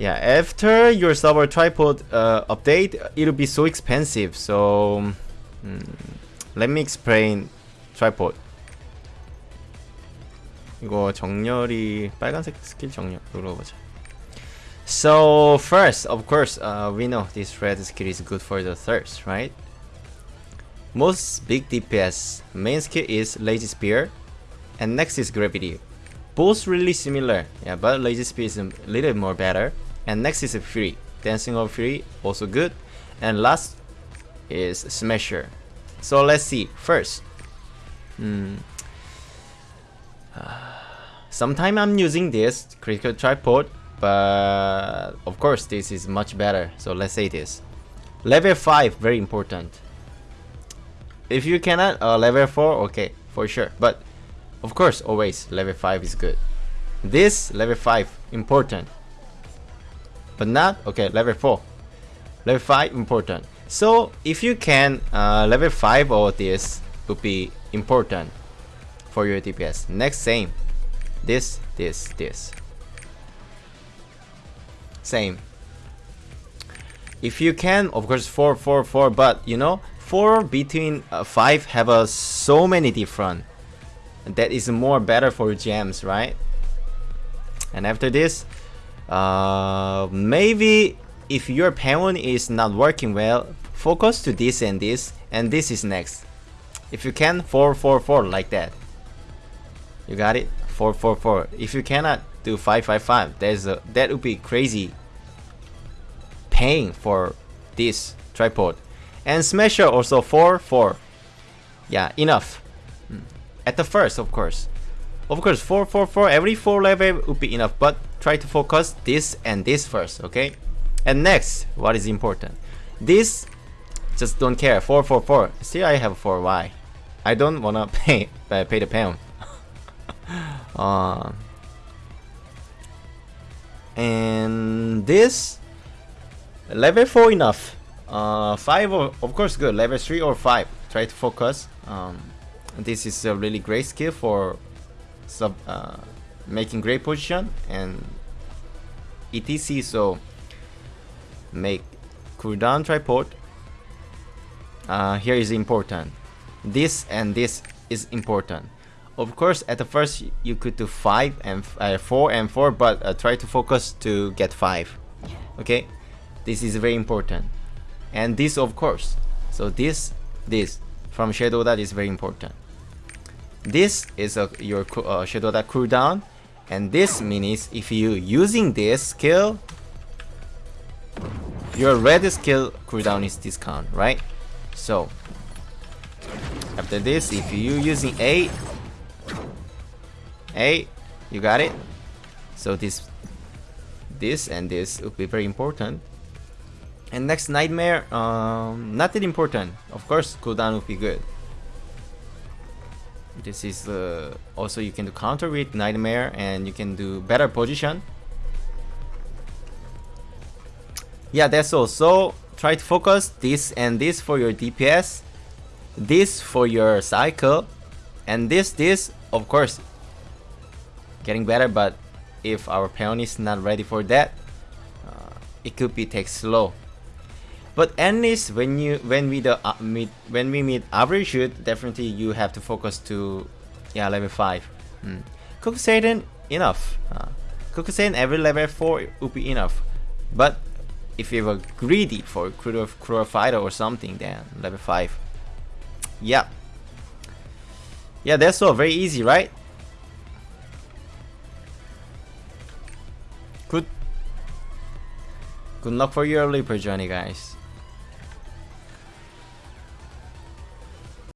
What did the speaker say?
Yeah, after your server tripod uh, update, it'll be so expensive. So mm, let me explain tripod. 이거 정렬이 빨간색 스킬 정렬로 보자. So first, of course, uh, we know this red skill is good for the thirst, right? Most big DPS main skill is Rage Spear, and next is Gravity. Both really similar, yeah, but Rage Spear is a little more better and next is a fury dancing of fury also good and last is smasher so let's see first hmm. Sometime I'm using this critical tripod, but of course this is much better. So let's say this. Level 5, very important. If you cannot, uh, level 4, okay, for sure. But of course, always level 5 is good. This, level 5, important. But not, okay, level 4. Level 5, important. So if you can, uh, level 5 or this would be important for your DPS. Next, same. This, this, this. Same. If you can, of course, 4, 4, 4, but you know, 4 between uh, 5 have a so many different. That is more better for gems, right? And after this, uh, maybe if your pawn is not working well, focus to this and this, and this is next. If you can, 4, 4, 4, like that. You got it? 444. If you cannot do 555, there's a that would be crazy paying for this tripod. And Smasher also 4 4. Yeah, enough. At the first, of course. Of course, 4 4 4 every 4 level would be enough, but try to focus this and this first, okay? And next, what is important? This just don't care. 4 4 4. Still I have 4 Y. I don't wanna pay uh, pay the pound. uh, and this level 4 enough uh, 5 or, of course good level 3 or 5 try to focus um, this is a really great skill for sub uh, making great position and etc so make cooldown tripod uh, here is important this and this is important of course, at the first you could do 5 and uh, 4 and 4, but uh, try to focus to get 5. Okay? This is very important. And this of course. So this, this from Shadow that is very important. This is a, your uh, Shadow that cooldown. And this means if you using this skill, your red skill cooldown is discount, right? So after this, if you using 8 Hey, you got it? So this, this and this will be very important. And next nightmare, um, not that important. Of course, cooldown will be good. This is uh, also you can do counter with nightmare and you can do better position. Yeah, that's all. So try to focus this and this for your DPS, this for your cycle, and this this of course getting better but if our pawn is not ready for that uh, it could be take slow but at least when you when we the uh, meet when we meet average shoot definitely you have to focus to yeah level 5 mm. Kokuseiden enough. Uh, Kokuseiden every level 4 would be enough. But if you were greedy for cruel, cruel fighter or something then level 5 yeah. Yeah that's all. Very easy right? Good. Good luck for your Libra journey, guys.